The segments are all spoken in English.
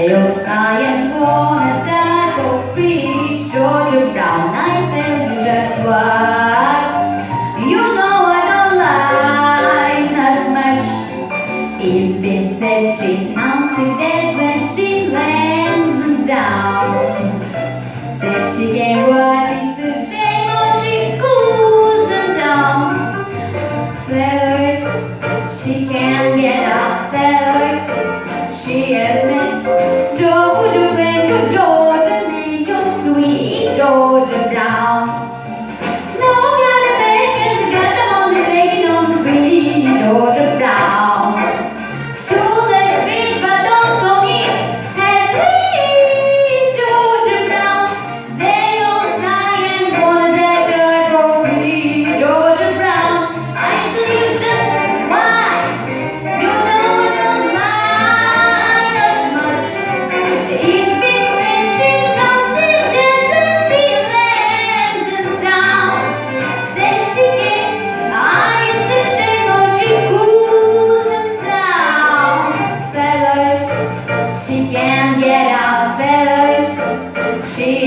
They all sigh and wanna die old Sweet, Georgia Brown, I tell you just what You know I don't lie, not much It's been said. She counts it dead when she lands down. Said she gave what it's a shame or she cools down. First she can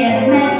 get mad.